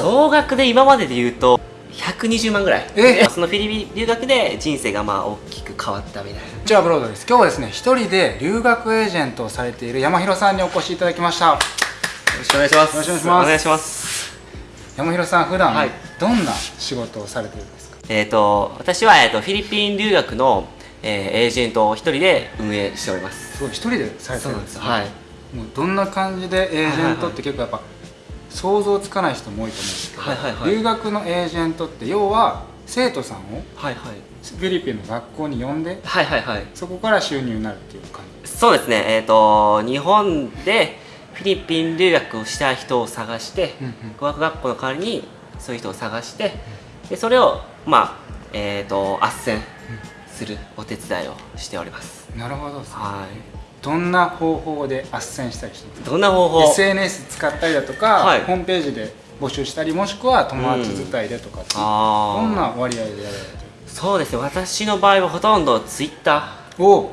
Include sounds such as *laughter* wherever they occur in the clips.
総額で今までで言うと120万ぐらい。え？そのフィリピン留学で人生がまあ大きく変わったみたいな。じゃあブロードです。今日はですね一人で留学エージェントをされている山広さんにお越しいただきました。よろしくお願いします。よろしくお願いします。お願いします。山広さん普段はい。どんな仕事をされてるんですか、えっ、と私は、えー、とフィリピン留学の、えーエージェントを一人で運営しております。すごい一人でされてるんですね。はい。もうどんな感じでエージェントって結構やっぱ想像つかない人も多いと思うんですけど、はいはいはい。留学のエージェントって要は生徒さんをはいはい。フィリピンの学校に呼んではいはいはい。そこから収入になるっていう感じそうですね。えっ、と日本でフィリピン留学をした人を探して、うんうん。語学学校の代わりにそういう人を探してでそれをまあえっ、と斡旋するお手伝いをしております。なるほどね。はどんな方法で斡旋したりしてどんな方法？SNS 使ったりだとか、はい。ホームページで募集したりもしくは友達伝いでとかう、あー。どんな割合でやられてる？そうですね。私の場合はほとんどツイッタお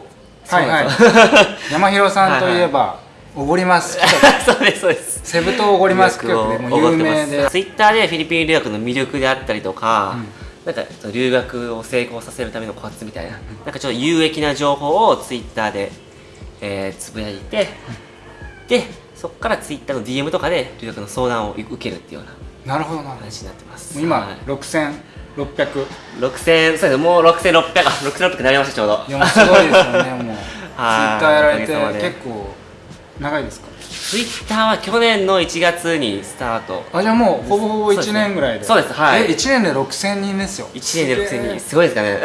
はいはい。*laughs* 山広さんといえばおごります。*laughs* そうですそうです。セブ島おごります。企画でもう有名で。ツイッターでフィリピン留学の魅力であったりとか、なんか留学を成功させるためのコツみたいな、なんかちょっと有益な情報をツイッターで、えーつぶやいて、でそこからツイッターの DM とかで留学の相談を受けるっていうようななるほどなも話になってます。う今、はい。6600 6000そうですねもう6600あ6600になりましたちょうど。いやもうすごいですよねもう。*laughs* ツイッはいターやられて結構長いですか？ツイッターは去年の1月にスタート。あじゃあもうほぼほぼ1年ぐらいで。そうです。はい。え1年で6000人ですよ。1年で6000人。すすごいですかね。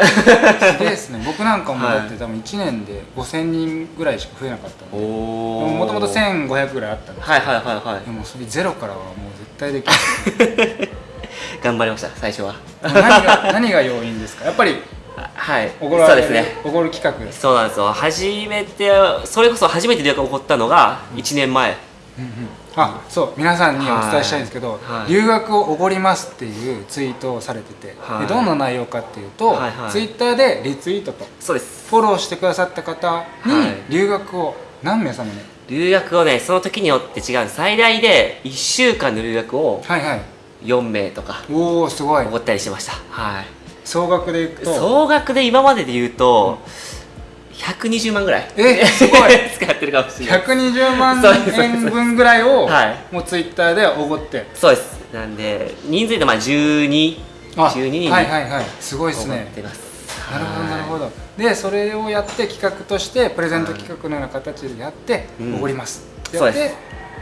すげえですね。*laughs* 僕なんかもはいだって多分1年で5000人ぐらいしか増えなかったおのでおもともと1500ぐらいあったんですはいはいはいはい。でもそれゼロからはもう絶対できない。*laughs* 頑張りました最初は。何が何が要因ですか？やっぱりあはい。おごらそうですね。おごる企画。そうなんですよ。初めてそれこそ初めて留学が起こったのが1年前、あそう。皆さんにお伝えしたいんですけど、はい。留学をおごりますっていうツイートをされてて、はい。でどんな内容かっていうと、はいはい。ツイッターでリツイートとそうです。フォローしてくださった方にはい。留学を何名様に？留学をねその時によって違う。最大で1週間の留学をはいはい。4名とかおおすごい。起こったりしました。はい総額でいくと。総額で今までで言うと、120万ぐらい。えすごい。*laughs* 使ってるかもしれない。120万円分ぐらいをはい。もうツイッターでおごって。そうです。なんで人数でまあ12あ12人にはいはいはい。すごいですね。なるほどなるほど。どでそれをやって企画としてプレゼント企画のような形でやってうん。おごります。うでやって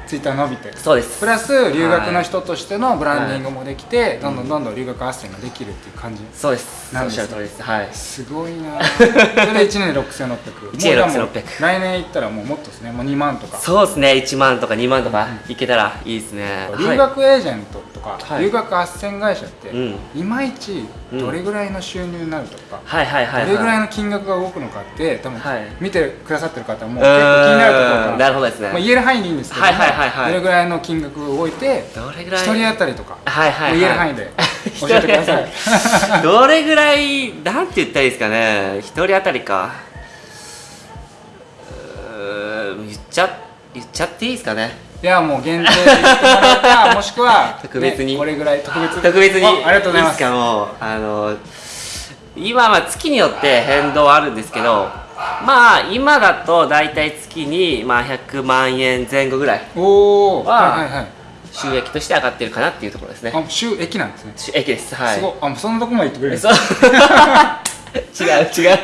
ツイッター伸びて。そうです。プラス留学の人としてのブランディングもできてどんどんどんどん留学斡旋ができるっていう感じ。そうです。なんです。です。はい。すごいな *laughs* それで1年6600 1年もうじゃあもう6600来年行ったらもうもっとですね。もう2万とか。そうですね。1万とか2万とかいけたらいいですね、留学エージェント。とか、はい。留学斡旋会社って、うん。いまいちどれぐらいの収入になるとか、どれぐらいの金額が動くのかって多分、はい。見てくださってる方はもう結構気になるところうからなるほどですね、まあ、言える範囲でいいんですけども、はいはいはいはい。どれぐらいの金額が動いてどれぐらい？1人当たりとか、はいはい言える範囲で *laughs* 教えてください。*laughs* どれぐらいなんて言ったらいいですかね。一人当たりか。言っちゃ言っちゃっていいですかねいやもう限定で言ってもらうかもしくは *laughs* 特別に。ねこれぐらい特別。特別に。あありがとうございます。いいですかもうあの今は月によって変動はあるんですけどまあ今だと大体月にまあ100万円前後ぐらいおおははいはいはい収益として上がってるかなっていうところですね。あ収益なんですね、収益です。はい。すごい。あそんなとこまで言ってくれるんです違う *laughs* 違う。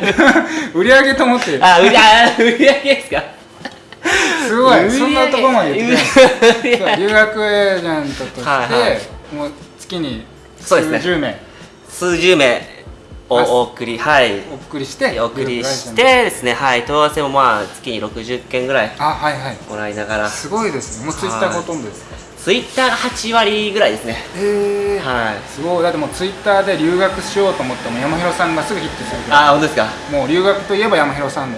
*laughs* 売り上げと思って。あ売りあ売り上げですか？すごい。そんなとこまで言って留学エージェントとして、はいはい。もう月に数十名。数十名をあお送りはい。お送りしてお送りしてですね。はい。問い合わせもまあ月に60件ぐらいトあはいはい。もらいながら。すごいですね。もうツイッターがほとんどです。かツイッターが8割ぐらいですね。へえはい。すごい。だってもうツイッターで留学しようと思っても山広さんがすぐヒットするああ本当ですか？もう留学といえば山広さん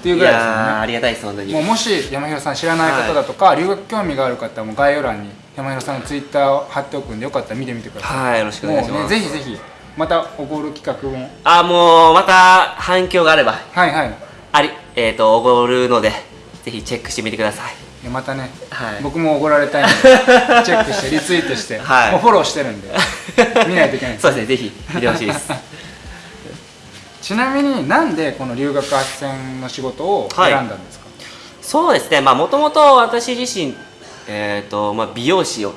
っていういぐらいですよね。ありがたいです本当に。もうもし山広さん知らない方だとか、留学興味がある方はもう概要欄に山広さんのツイッターを貼っておくんでよかったら見てみてください、はいよろしくお願いします。ねぜひぜひまたおごる企画も。あもうまた反響があれば。はいはい。ありえっ、とおごるのでぜひチェックしてみてください。またね、はい。僕もおごられたいんで *laughs* チェックしてリツイートして、はい。もうフォローしてるんで見ないといけないそうですねぜひ見てほしいですちなみになんでこの留学斡旋の仕事を選んだんですか、そうですね。まあもともと私自身えっ、とまあ美容師を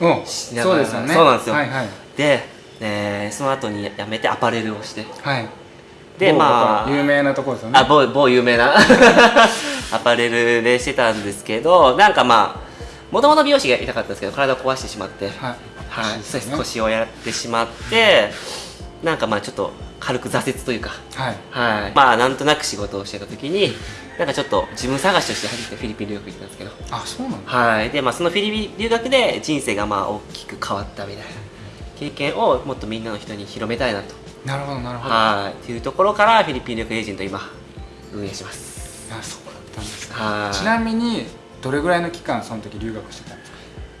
うんしながらそうですよね。そうなんですよ。はいはい。で、えーその後に辞めてアパレルをして。はい。で某まあ有名なところですよね。あ某某有名な。*laughs* アパレルでしてたんですけどなんかまあもともと美容師が痛かったんですけど体を壊してしまって。はい。はい、ね。腰をやってしまってなんかまあちょっと軽く挫折というか。はい。はい。まあなんとなく仕事をしてた時になんかちょっと自分探しとして初めてフィリピン留学行ったんですけど。あそうなんだ。はい。でまあそのフィリピン留学で人生がまあ大きく変わったみたいな経験をもっとみんなの人に広めたいなと。なるほどなるほど。はい。っていうところからフィリピン留学エージェントを今運営します。あそうだったんですね。はい。ちなみにどれぐらいの期間その時留学してたんですか？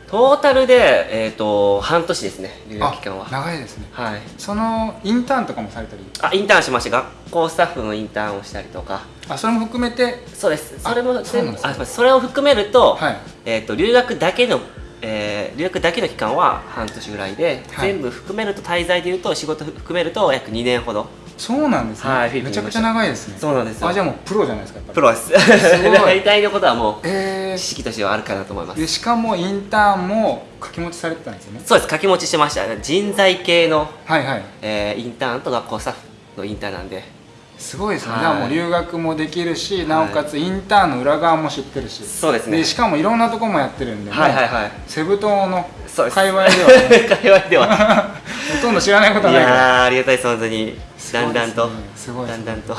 トータルでえっ、と半年ですね留学期間は。あ長いですね。はい。そのインターンとかもされたり？あインターンしまして学校スタッフのインターンをしたりとか。あそれも含めて？そうです。あそれもそあそれを含めると,、はい。えー、と留学だけの、えー留学だけの期間は半年ぐらいで、はい。全部含めると滞在でいうと仕事含めると約2年ほどそうなんですね、はいめちゃくちゃ長いですね。そうなんですよ。あじゃあもうプロじゃないですかプロです。ごい。大体のことはもうえ知識としてはあるかなと思いまー、す。でしかもインターンも掛け持ちされてたんですよね。そうです。掛け持ちしてました。人材系の、はいはい。えーインターンと学校スタッフのインターンなんで。すごいですね、はい。じゃあもう留学もできるしなおかつインターンの裏側も知ってるし。そうですね。しかもいろんなとこもやってるんで、はいはいはい。セブ島の界隈では、ね、会話では。*laughs* ほとんど知らないことないから。やーありがたいです本当にだんだんと。すごいだんだんと。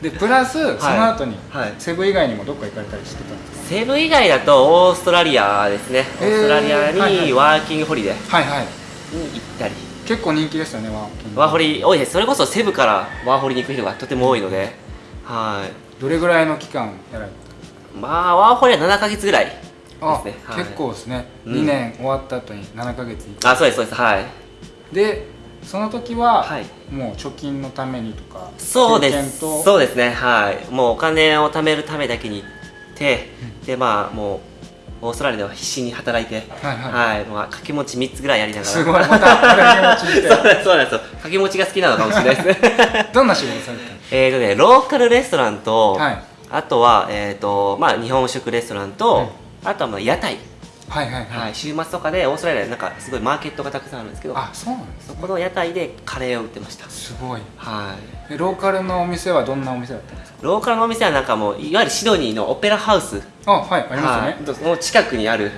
でプラスその後に、はい。セブ以外にもどっか行かれたりしてたんですセブ以外だとオーストラリアですね。オへー。ーストラリアにワーキングホリデー。かはいはい。に行ったり。結構人気ですよねワーキング。ワーホリ多いです。それこそセブからワーホリに行く人がとても多いので。はい。どれぐらいの期間やられてまあワーホリは7ヶ月ぐらいですあ、ねはい。結構ですね、うん。2年終わった後に7ヶ月あそうですそうです。はい。でその時は、はい。もう貯金のためにとかそうです。そうですね。はい。もうお金を貯めるためだけに行って、でまあもうオーストラリアでは必死に働いてはいはい。はい、まあ、掛け持ち3つぐらいやりながら。すごいまた働き持ちして *laughs* そうなんです掛け持ちが好きなのかもしれないです。ね *laughs* どんな仕事されて *laughs* えーとねローカルレストランと、はい。あとは、えーとまあ、日本食レストランと、あとはまあ屋台、かはいはいはい、はい、週末とかでオーストラリアでなんかすごいマーケットがたくさんあるんですけどあそうなんですそこの屋台でカレーを売ってました。すごい。はい。でローカルのお店はどんなお店だったんですか？ローカルのお店はなんかもういわゆるシドニーのオペラハウス。あはいありますよね、の近くにある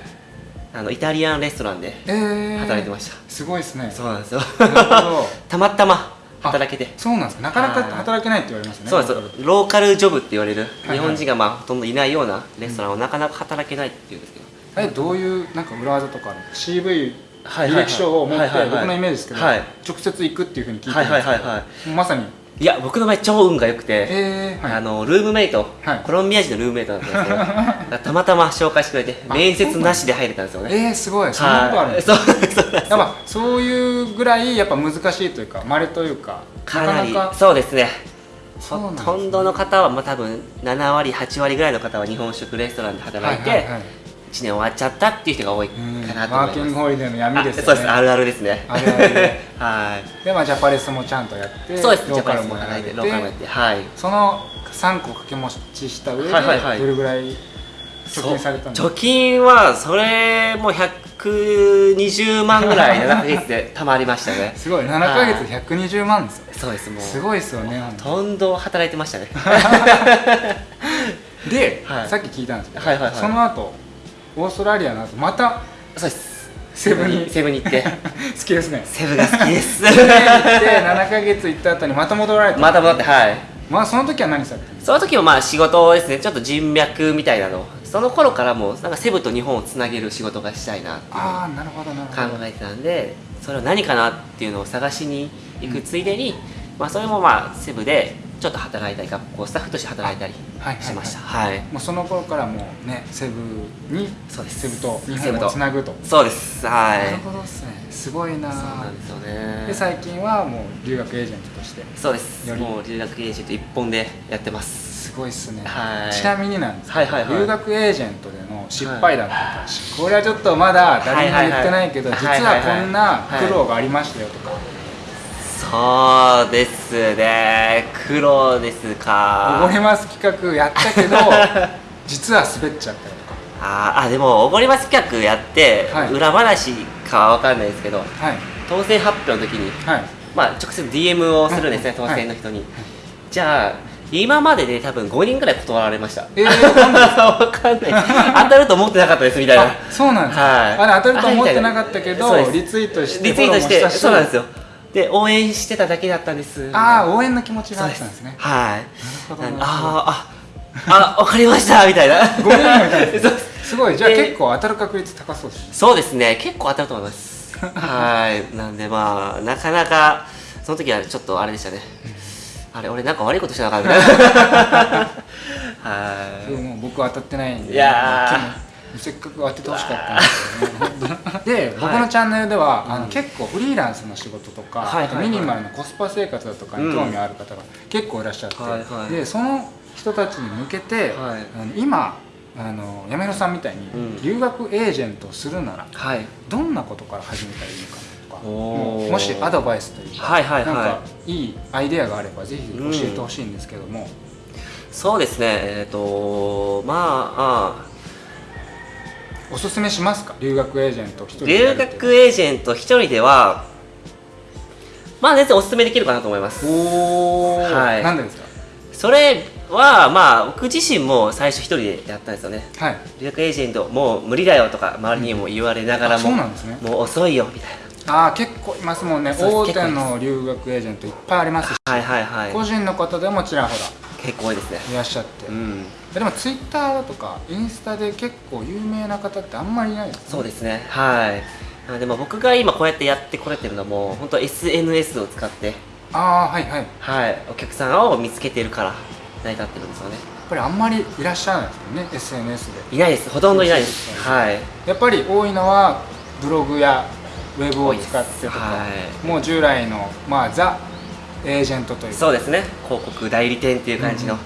あのイタリアンレストランでえー、働いてました、すごいですね。そうなんですよ。*laughs* たまたま働けて。そうなんですかなかなかはい。働けないって言われますねそうですよ。ローカル。ジョブって言われる、はい日本人がまあほとんどいないようなレストランをなかなか働けないっていうんですけど、えどういうなんか裏技とかある CV はい履歴書を持って僕のイメージですけど、はい。直接行くっていうふうに聞いてるんはいですけど、はいはいはいまさに。いや僕の場合超運が良くて、えー、はい。あのルームメイト、はい。コロンビア人のルームメイトだったんですけど *laughs* たまたま紹介してくれてあ面接なしで入れたんですよね。えー、すごい。そんなことあるんですはいそういうぐらいやっぱ難しいというか稀というかかなりなかなか。そうですね。ほとんどの方は、まあ、多分7割8割ぐらいの方は日本食レストランで働いて、はいはいはい1年終わっちゃったっていう人が多いかうんなと思います。ワーキングホリデーの闇ですよね。あそうです。あるあるですね。あるある。で *laughs* はい。でまあジャパレスもちゃんとやってそうです。ローカもて。ローカルもやってはい。その3個掛け持ちした上で、はいはいはい。どれぐらい貯金されたんですか？貯金はそれも120万ぐらい7ヶ月で *laughs* 貯まりましたね。すごい。7ヶ月120万ですよ。そうですもう。すごいですよね。ほとんど働いてましたね。*laughs* で、はい。さっき聞いたんですけど、はいはいはい。その後オーストラリアの後またそうです。セブに。セブに行って。*laughs* 好きですね。セブが好きです。セブに行って7ヶ月行った後にまた戻られた。また戻ってはい。まあその時は何されたその時もまあ仕事ですね。ちょっと人脈みたいなの。その頃からもうなんかセブと日本をつなげる仕事がしたいなっていうああなるほどなるほど。考えてたんでそれは何かなっていうのを探しに行くついでに、まあ、それもまあセブでちょっと働いたり学校スタッフとして働いたりはいはいはい。しました。はい。もうその頃からもうねセブにそうです。セブと日セブと。本をつなぐと。そうです。はい。なるほどですね。すごいなそうなんですよね。で最近はもう留学エージェントとしてそうです。もう留学エージェント一本でやってます。すごいっすね、はい。ちなみになんですけど、はいはいはい。留学エージェントでのの失敗談とか、これはちょっとまだ誰にも言ってないけど、はいはい。実はこんな苦労がありましたよとか、そうですね。苦労ですか。おごります企画やったけど *laughs* 実は滑っちゃったりとか。あーあでもおごります企画やって、はい。裏話かは分かんないですけどはい。当選発表の時にはい。まあ直接 DM をするんですね、うん当選の人に、じゃあ今までで多分5人ぐらい断られました。えー、わかんないわかんない。当たると思ってなかったですみたいな。あそうなんですか、はい。あれ当たると思ってなかったけどリツイートしてリツイートしてそうなんですよで応援してただけだったんです。ああみ応援の気持ちがあたいなったんですね。はい。あーああわかりましたみたいな。5人もい。たんですごい。じゃあで結構当たる確率高そうですね。そうですね。結構当たると思います。*laughs* はい。なんでまあなかなかその時はちょっとあれでしたね。あれ俺なんか悪いことしたのかみたいな。*laughs* はい。僕は当たってないんでいやせっかく当ててほしかったん *laughs* ですけどねで僕のチャンネルでは、あの結構フリーランスの仕事とか、はいはいはい。あとミニマルのコスパ生活だとかに興味ある方が結構いらっしゃって、はいはい。でその人たちに向けて、はい。あの今あのやめろさんみたいにうん。留学エージェントをするなら、はい。どんなことから始めたらいいのかなとかおー。もしアドバイスというか,、はいはいはい。なんかいいアイデアがあればぜひ教えてほしいんですけども、そうですね。えっ、とまああおすすめしますか？留学エージェント一人でや留学エージェント一人ではまあ全然おすすめできるかなと思います。おお、はい。なんでですか？それはまあ僕自身も最初一人でやったんですよね。はい。留学エージェントもう無理だよとか周りにも言われながらあそも、うなんですね。もう遅いよみたいああ結構いますもんね。大手の留学エージェントいっぱいありますし、なはいはいはい。個人の方でもちらほ結構多いですね。らいらっしゃって、うん。でもツイッターだとかインスタで結構有名な方ってあんまりいないですね。そうですね。はい。あでも僕が今こうやってやってこれてるのも本当 SNS を使ってああはいはい。やっはい。お客さんを見つけてるから成り立ってるんですよね。ぱりあんまりいらっしゃらないですよね SNS で。いないです。ほとんどいないです。はい。やっぱり多いのはブログやウェブを使ってとか、はい。もう従来の、まあ、ザ・エージェントという。かそうですね。広告代理店っていう感じの、うん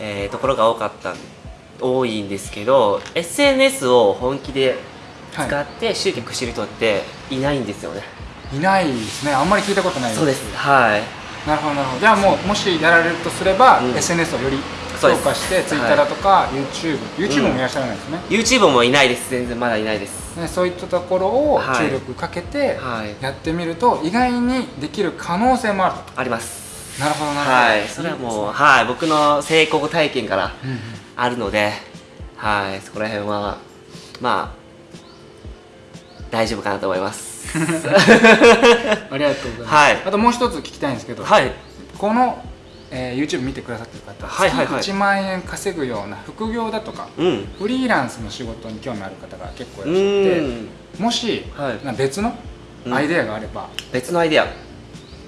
えーところが多かった。多いんですけど SNS を本気で使はって集客してる人っていないんですよね、い、いないですね。あんまり聞いたことないそうです。はい。なるほどなるほど。じゃあもうもしやられるとすれば、うん。SNS をより強化して Twitter だとか YouTube、YouTube もいらっしゃらないですね,、YouTube もいないです。全然まだいないですね。そういったところをはい。注力かけてはい。やってみると意外にできる可能性もあるあります。となるほどな。るほどはい。それはもうはい。僕の成功体験からうんうん。あるのではい。そこら辺はまあ大丈夫かなと思います。*laughs* ありがとうございます、はい。あともう一つ聞きたいんですけど、はい。この、えー YouTube 見てくださってる方、はいはいはい。月1万円稼ぐような副業だとかうん。フリーランスの仕事に興味ある方が結構ういらっしゃってん。もし、はい。な別のアイデアがあれば、別のアイデア。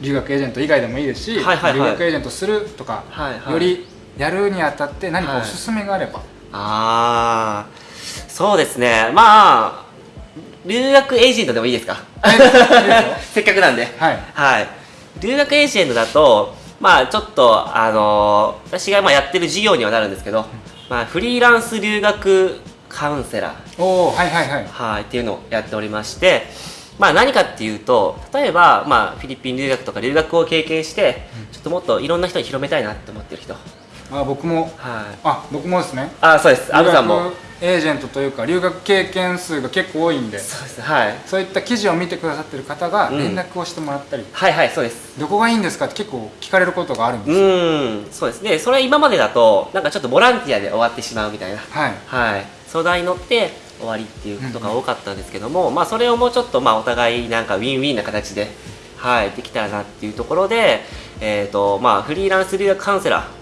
留学エージェント以外でもいいですし、はいはいはい。留学エージェントするとか、はいはい。よりやるにあたって何かおすすめがあれば、ああそうですね。まあ留学エージェントでもいいですか？*laughs* せっかくなんで。はい。はい。留学エージェントだとまあちょっとあのー私がまあやってる事業にはなるんですけど、まあ、フリーランス留学カウンセラー。おおはいはいはい。はい、っていうのをやっておりまして、まあ、何かっていうと例えば、まあ、フィリピン留学とか留学を経験して、ちょっともっといろんな人に広めたいなって思ってる人、はい、あ僕も。あ僕もですね。あそうです。アブさんも。エージェントというか留学経験数が結構多いんで。そうです。はい。そういった記事を見てくださってる方がうん。連絡をしてもらったり、はいはいそうです。どこがいいんですかって結構聞かれることがあるんうですよ、ーんそうです。ねそれ今までだとなんかちょっとボランティアで終わってしまうみたいな。はい。はい。相談に乗って終わりっていうことが多かったんですけども、まあそれをもうちょっとまあお互いなんかウィンウィンな形ではいできたらなっていうところでえっ、とまあフリーランス留学カウンセラー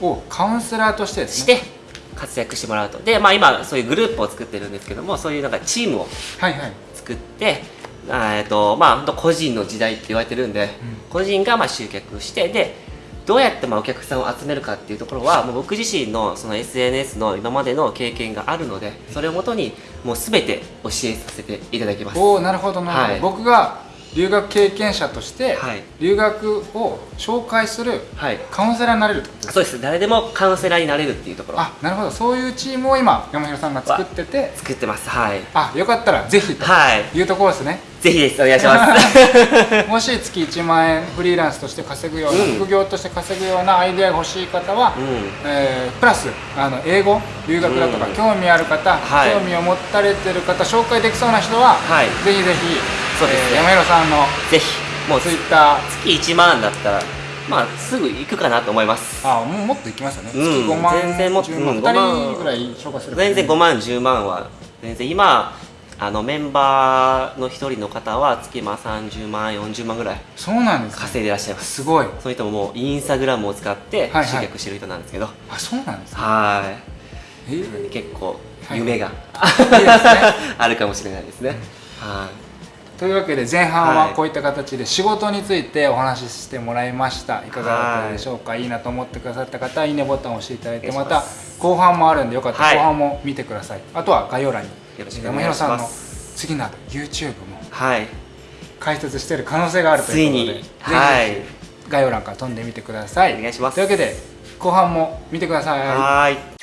をカウンセラーとしてですね。して活躍してもらうと。でまあ今そういうグループを作ってるんですけどもそういうなんかチームをはいはい。作ってあーえっとまあ本当個人の時代って言われてるんで、個人がまあ集客してでどうやってまあお客さんを集めるかっていうところはもう僕自身のその SNS の今までの経験があるのでそれをもとにもう全て教えさせていただきます。おおなるほどなるほど、はい。僕が留学経験者としてはい。留学を紹介するはい。カウンセラーになれるってことですか？そうです。誰でもカウンセラーになれるっていうところ。あなるほど。そういうチームを今山広さんが作ってて作ってます。はい。あよかったらぜひと。はい。いうところですね。ぜひです。お願いします。*laughs* もし月1万円フリーランスとして稼ぐような、うん。副業として稼ぐようなアイデアが欲しい方は、うん。えープラスあの英語留学だとか、うん。興味ある方、はい興味を持たれてる方紹介できそうな人は、はい。ぜひぜひそうですね。えー山広さんのぜひもうツイッター。月1万だったらまあすぐ行くかなと思います。あもうもっといきますよね、うん月5万全然もっと10万。うん2 5万人ぐらい紹介する全然5万10万は全然今あのメンバーの一人の方は月まあ30万40万ぐらいそうなんですね。稼いでいらっしゃいます。すごい。その人ももうインスタグラムを使ってはいはい。集客してる人なんですけど、あそうなんですね。はえーい結構はい夢が、いい *laughs* あるかもしれないですね、はというわけで前半ははい。こういった形で仕事についてお話ししてもらいました。いかがだったでしょうか、い、いなと思ってくださった方はいいねボタンを押していただいてまた後半もあるんでよかったらはい。後半も見てください、あとは概要欄によろしくお願いし山広さんのます次なる YouTube もはい。解説している可能性があるとついうことでぜひはい。概要欄から飛んでみてください。お願いします。というわけで後半も見てください。はーい